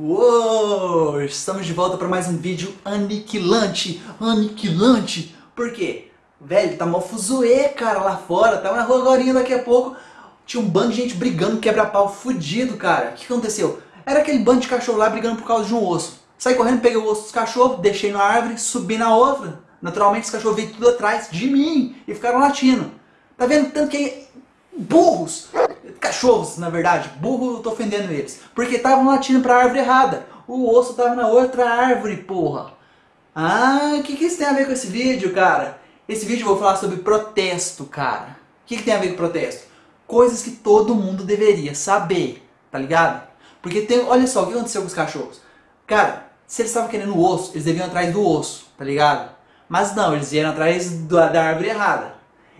Uou! Estamos de volta para mais um vídeo aniquilante, aniquilante. Por quê? Velho, tá mó fuzuê, cara, lá fora. Tava na rua agora daqui a pouco. Tinha um bando de gente brigando, quebra-pau, fudido, cara. O que aconteceu? Era aquele bando de cachorro lá brigando por causa de um osso. Saí correndo, peguei o osso dos cachorros, deixei na árvore, subi na outra. Naturalmente os cachorros veio tudo atrás de mim e ficaram latindo. Tá vendo tanto que burros cachorros, na verdade. Burro, eu tô ofendendo eles. Porque estavam latindo pra árvore errada. O osso tava na outra árvore, porra. Ah, o que, que isso tem a ver com esse vídeo, cara? Esse vídeo eu vou falar sobre protesto, cara. O que, que tem a ver com protesto? Coisas que todo mundo deveria saber, tá ligado? Porque tem, olha só, o que aconteceu com os cachorros? Cara, se eles estavam querendo o osso, eles deviam atrás do osso, tá ligado? Mas não, eles vieram atrás da árvore errada.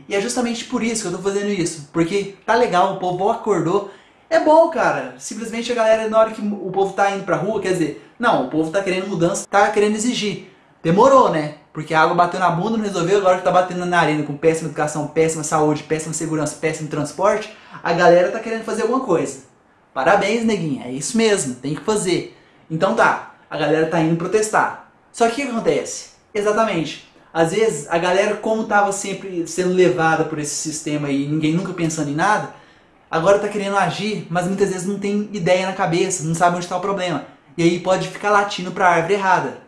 E é justamente por isso que eu tô fazendo isso. Porque tá legal, o povo acordou. É bom, cara. Simplesmente a galera, na hora que o povo tá indo pra rua, quer dizer, não, o povo tá querendo mudança, tá querendo exigir. Demorou, né? Porque a água bateu na bunda, não resolveu, agora que tá batendo na arena com péssima educação, péssima saúde, péssima segurança, péssimo transporte, a galera tá querendo fazer alguma coisa. Parabéns, neguinha, é isso mesmo, tem que fazer. Então tá, a galera tá indo protestar. Só que o que acontece? Exatamente, às vezes, a galera, como estava sempre sendo levada por esse sistema e ninguém nunca pensando em nada, agora está querendo agir, mas muitas vezes não tem ideia na cabeça, não sabe onde está o problema. E aí pode ficar latindo para a árvore errada.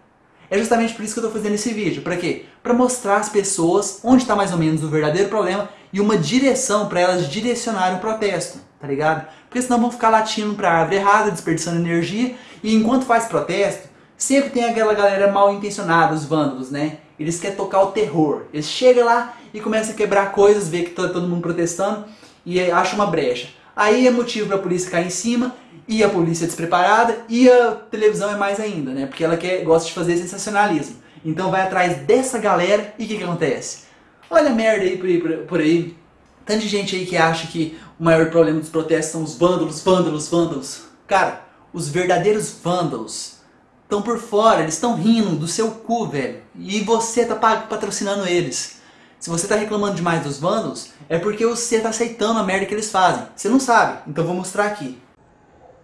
É justamente por isso que eu estou fazendo esse vídeo. Para quê? Para mostrar às pessoas onde está mais ou menos o verdadeiro problema e uma direção para elas direcionarem o protesto, tá ligado? Porque senão vão ficar latindo para a árvore errada, desperdiçando energia, e enquanto faz protesto, sempre tem aquela galera mal intencionada, os vândalos, né? Eles querem tocar o terror. Eles chegam lá e começam a quebrar coisas, vê que tá todo mundo protestando e acham uma brecha. Aí é motivo para a polícia cair em cima e a polícia é despreparada e a televisão é mais ainda, né? Porque ela quer, gosta de fazer sensacionalismo. Então vai atrás dessa galera e o que, que acontece? Olha a merda aí por, aí por aí. Tanta gente aí que acha que o maior problema dos protestos são os vândalos, vândalos, vândalos. Cara, os verdadeiros vândalos estão por fora, eles estão rindo do seu cu, velho. E você tá patrocinando eles. Se você tá reclamando demais dos vândalos, é porque você tá aceitando a merda que eles fazem. Você não sabe, então vou mostrar aqui.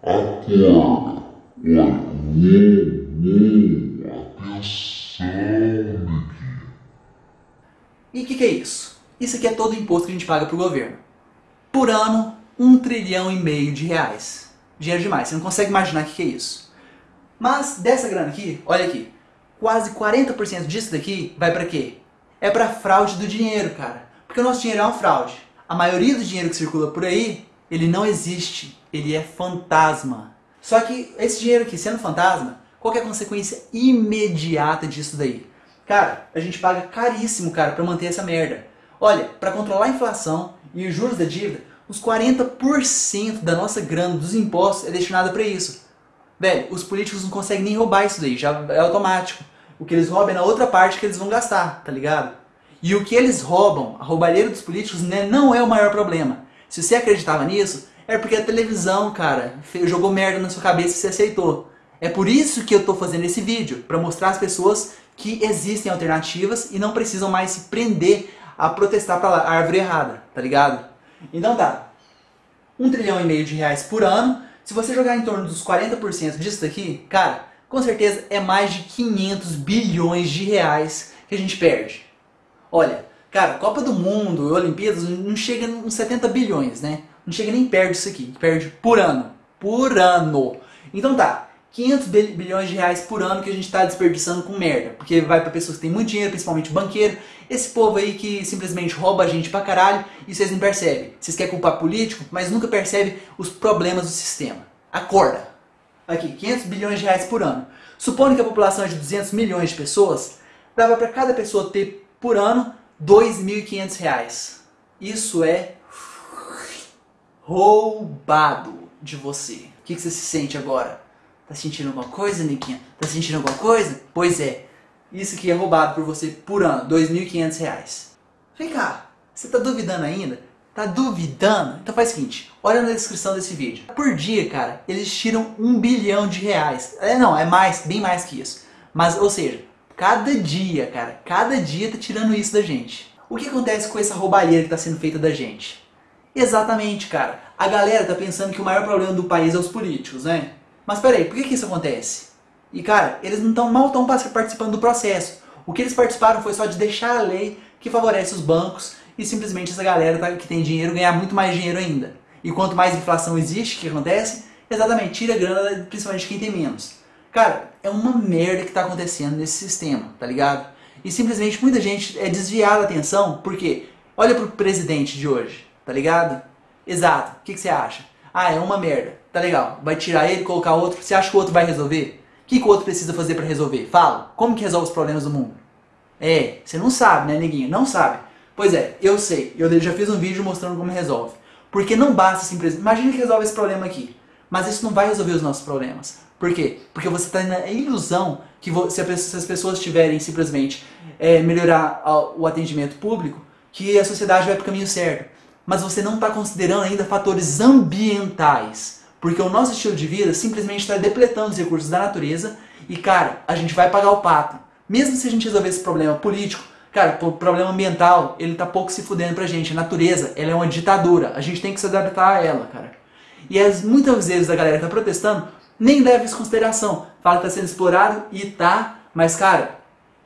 Acorda. Atenção, E o que, que é isso? Isso aqui é todo o imposto que a gente paga pro governo. Por ano, um trilhão e meio de reais. Dinheiro demais, você não consegue imaginar o que, que é isso. Mas dessa grana aqui, olha aqui, quase 40% disso daqui vai para quê? É para fraude do dinheiro, cara. Porque o nosso dinheiro é uma fraude. A maioria do dinheiro que circula por aí, ele não existe. Ele é fantasma. Só que esse dinheiro aqui, sendo fantasma, qual é a consequência imediata disso daí? Cara, a gente paga caríssimo, cara, para manter essa merda. Olha, para controlar a inflação e os juros da dívida, os 40% da nossa grana dos impostos é destinada para isso. Velho, os políticos não conseguem nem roubar isso daí, já é automático. O que eles roubam é na outra parte que eles vão gastar, tá ligado? E o que eles roubam, a roubalheira dos políticos, né, não é o maior problema. Se você acreditava nisso, é porque a televisão, cara, jogou merda na sua cabeça e você aceitou. É por isso que eu tô fazendo esse vídeo, para mostrar às pessoas que existem alternativas e não precisam mais se prender a protestar pra árvore errada, tá ligado? Então tá, um trilhão e meio de reais por ano se você jogar em torno dos 40% disso daqui, cara, com certeza é mais de 500 bilhões de reais que a gente perde. Olha, cara, Copa do Mundo, Olimpíadas, não chega uns 70 bilhões, né? Não chega nem perto disso aqui, perde por ano. Por ano. Então tá, 500 bilhões de reais por ano que a gente está desperdiçando com merda. Porque vai para pessoas que têm muito dinheiro, principalmente banqueiro. Esse povo aí que simplesmente rouba a gente pra caralho e vocês não percebem. Vocês querem culpar político, mas nunca percebem os problemas do sistema. Acorda! Aqui, 500 bilhões de reais por ano. Supondo que a população é de 200 milhões de pessoas, dava para cada pessoa ter por ano 2.500 reais. Isso é roubado de você. O que, que você se sente agora? Tá sentindo alguma coisa, Niquinha? Tá sentindo alguma coisa? Pois é. Isso aqui é roubado por você por ano, R$ 2.500. Vem cá, você tá duvidando ainda? Tá duvidando? Então faz o seguinte, olha na descrição desse vídeo. Por dia, cara, eles tiram um bilhão de reais. É, não, é mais, bem mais que isso. Mas, ou seja, cada dia, cara, cada dia tá tirando isso da gente. O que acontece com essa roubalheira que tá sendo feita da gente? Exatamente, cara. A galera tá pensando que o maior problema do país é os políticos, né? Mas peraí, por que, que isso acontece? E cara, eles não tão, mal estão participando do processo. O que eles participaram foi só de deixar a lei que favorece os bancos e simplesmente essa galera tá, que tem dinheiro ganhar muito mais dinheiro ainda. E quanto mais inflação existe, o que acontece? Exatamente, tira a grana principalmente de quem tem menos. Cara, é uma merda que está acontecendo nesse sistema, tá ligado? E simplesmente muita gente é desviada a atenção, porque olha pro presidente de hoje, tá ligado? Exato, o que, que você acha? Ah, é uma merda, tá legal. Vai tirar ele, colocar outro, você acha que o outro vai resolver? O que, que o outro precisa fazer para resolver? Fala, como que resolve os problemas do mundo? É, você não sabe, né, neguinho? Não sabe. Pois é, eu sei. Eu já fiz um vídeo mostrando como resolve. Porque não basta simplesmente... Imagina que resolve esse problema aqui. Mas isso não vai resolver os nossos problemas. Por quê? Porque você está na ilusão que se, as pessoas tiverem simplesmente é, melhorar o atendimento público, que a sociedade vai para o caminho certo. Mas você não está considerando ainda fatores ambientais. Porque o nosso estilo de vida simplesmente está depletando os recursos da natureza e, cara, a gente vai pagar o pato. Mesmo se a gente resolver esse problema político, cara, o problema ambiental, ele tá pouco se fudendo pra gente. A natureza, ela é uma ditadura. A gente tem que se adaptar a ela, cara. E as, muitas vezes a galera que tá protestando nem leva isso em consideração. Fala que tá sendo explorado e tá, mas, cara,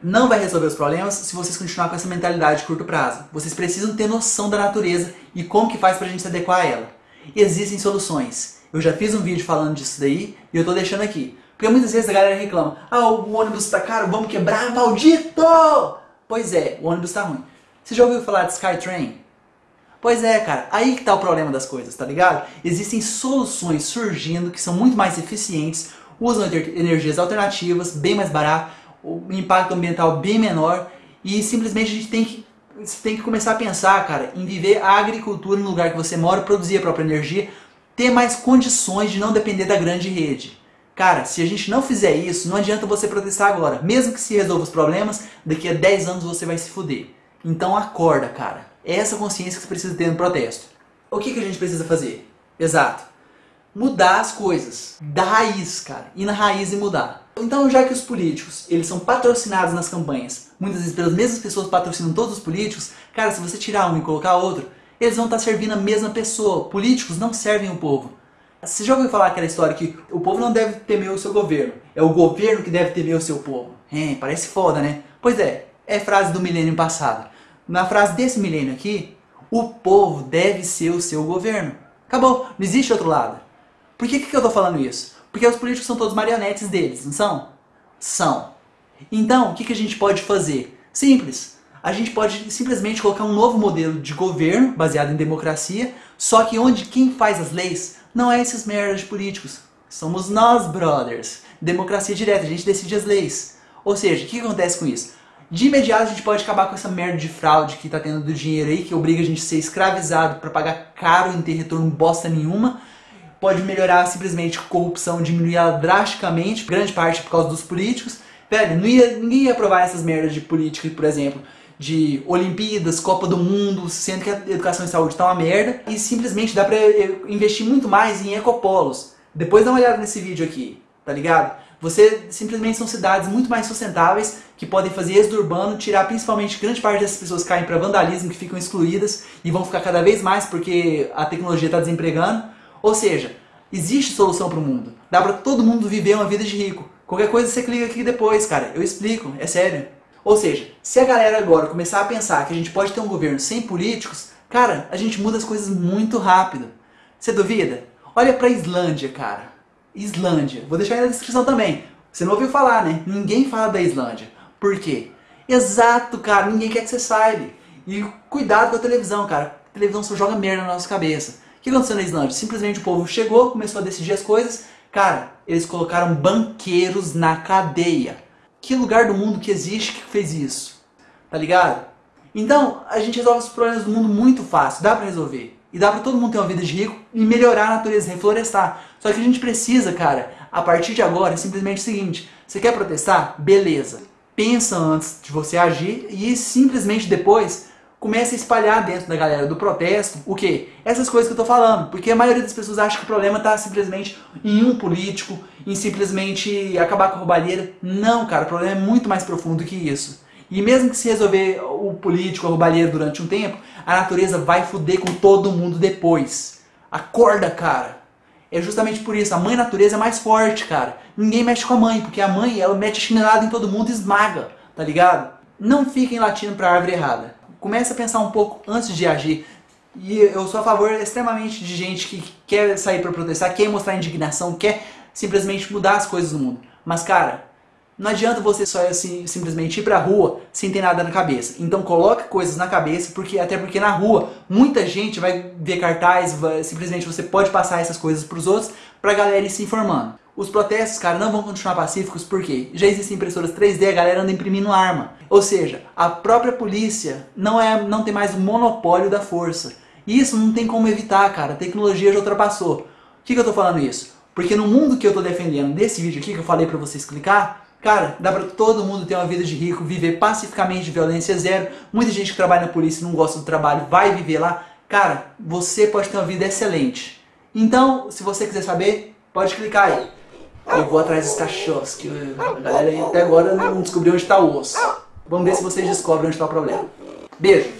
não vai resolver os problemas se vocês continuar com essa mentalidade de curto prazo. Vocês precisam ter noção da natureza e como que faz pra gente se adequar a ela. Existem soluções. Eu já fiz um vídeo falando disso daí e eu tô deixando aqui. Porque muitas vezes a galera reclama, ah, o ônibus tá caro, vamos quebrar, maldito! Pois é, o ônibus tá ruim. Você já ouviu falar de Skytrain? Pois é, cara, aí que tá o problema das coisas, tá ligado? Existem soluções surgindo que são muito mais eficientes, usam energias alternativas, bem mais barato, o impacto ambiental bem menor e simplesmente a gente tem que, tem que começar a pensar, cara, em viver a agricultura no lugar que você mora, produzir a própria energia, ter mais condições de não depender da grande rede. Cara, se a gente não fizer isso, não adianta você protestar agora. Mesmo que se resolva os problemas, daqui a 10 anos você vai se fuder. Então acorda, cara. É essa consciência que você precisa ter no protesto. O que, que a gente precisa fazer? Exato. Mudar as coisas. Da raiz, cara. Ir na raiz e mudar. Então, já que os políticos, eles são patrocinados nas campanhas, muitas vezes pelas mesmas pessoas patrocinam todos os políticos, cara, se você tirar um e colocar outro, eles vão estar servindo a mesma pessoa. Políticos não servem o povo. Você já ouviu falar aquela história que o povo não deve temer o seu governo, é o governo que deve temer o seu povo? É, parece foda, né? Pois é, é frase do milênio passado. Na frase desse milênio aqui, o povo deve ser o seu governo. Acabou, não existe outro lado. Por que, que eu tô falando isso? Porque os políticos são todos marionetes deles, não são? São. Então, o que, que a gente pode fazer? Simples a gente pode simplesmente colocar um novo modelo de governo baseado em democracia, só que onde quem faz as leis não é esses merdas de políticos. Somos nós, brothers. Democracia direta, a gente decide as leis. Ou seja, o que acontece com isso? De imediato a gente pode acabar com essa merda de fraude que está tendo do dinheiro aí, que obriga a gente a ser escravizado para pagar caro e não ter retorno bosta nenhuma. Pode melhorar simplesmente corrupção, diminuir ela drasticamente, grande parte por causa dos políticos. Velho, não ia, ninguém ia aprovar essas merdas de política, por exemplo, de Olimpíadas, Copa do Mundo, sendo que a educação e saúde tá uma merda, e simplesmente dá pra investir muito mais em ecopolos. Depois dá uma olhada nesse vídeo aqui, tá ligado? Você simplesmente são cidades muito mais sustentáveis que podem fazer êxodo urbano, tirar principalmente grande parte dessas pessoas que caem para vandalismo, que ficam excluídas e vão ficar cada vez mais porque a tecnologia está desempregando. Ou seja, existe solução para o mundo. Dá para todo mundo viver uma vida de rico. Qualquer coisa você clica aqui depois, cara. Eu explico, é sério. Ou seja, se a galera agora começar a pensar que a gente pode ter um governo sem políticos, cara, a gente muda as coisas muito rápido. Você duvida? Olha pra Islândia, cara. Islândia. Vou deixar aí na descrição também. Você não ouviu falar, né? Ninguém fala da Islândia. Por quê? Exato, cara. Ninguém quer que você saiba. E cuidado com a televisão, cara. A televisão só joga merda na nossa cabeça. O que aconteceu na Islândia? Simplesmente o povo chegou, começou a decidir as coisas. Cara, eles colocaram banqueiros na cadeia. Que lugar do mundo que existe que fez isso? Tá ligado? Então, a gente resolve os problemas do mundo muito fácil, dá pra resolver. E dá pra todo mundo ter uma vida de rico e melhorar a natureza, reflorestar. Só que a gente precisa, cara, a partir de agora, é simplesmente o seguinte. Você quer protestar? Beleza. Pensa antes de você agir e simplesmente depois comece a espalhar dentro da galera do protesto o que? Essas coisas que eu tô falando. Porque a maioria das pessoas acha que o problema está simplesmente em um político, em simplesmente acabar com a roubalheira. Não, cara, o problema é muito mais profundo que isso. E mesmo que se resolver o político, a roubalheira durante um tempo, a natureza vai fuder com todo mundo depois. Acorda, cara. É justamente por isso, a mãe natureza é mais forte, cara. Ninguém mexe com a mãe, porque a mãe, ela mete a chinelada em todo mundo e esmaga, tá ligado? Não fiquem latindo pra árvore errada. Comece a pensar um pouco antes de agir. E eu sou a favor extremamente de gente que quer sair para protestar, quer mostrar indignação, quer simplesmente mudar as coisas no mundo. Mas, cara, não adianta você só assim, simplesmente ir pra rua sem ter nada na cabeça. Então coloque coisas na cabeça, porque até porque na rua muita gente vai ver cartaz, vai, simplesmente você pode passar essas coisas pros outros pra galera ir se informando. Os protestos, cara, não vão continuar pacíficos porque já existem impressoras 3D, a galera anda imprimindo arma. Ou seja, a própria polícia não, é, não tem mais o monopólio da força. Isso não tem como evitar, cara. A tecnologia já ultrapassou. O que, que eu tô falando isso? Porque no mundo que eu tô defendendo desse vídeo aqui, que eu falei pra vocês clicar, Cara, dá pra todo mundo ter uma vida de rico, viver pacificamente violência zero. Muita gente que trabalha na polícia e não gosta do trabalho vai viver lá. Cara, você pode ter uma vida excelente. Então, se você quiser saber, pode clicar aí. Eu vou atrás dos cachorros, que a galera até agora não descobriu onde está o osso. Vamos ver se vocês descobrem onde está o problema. Beijo!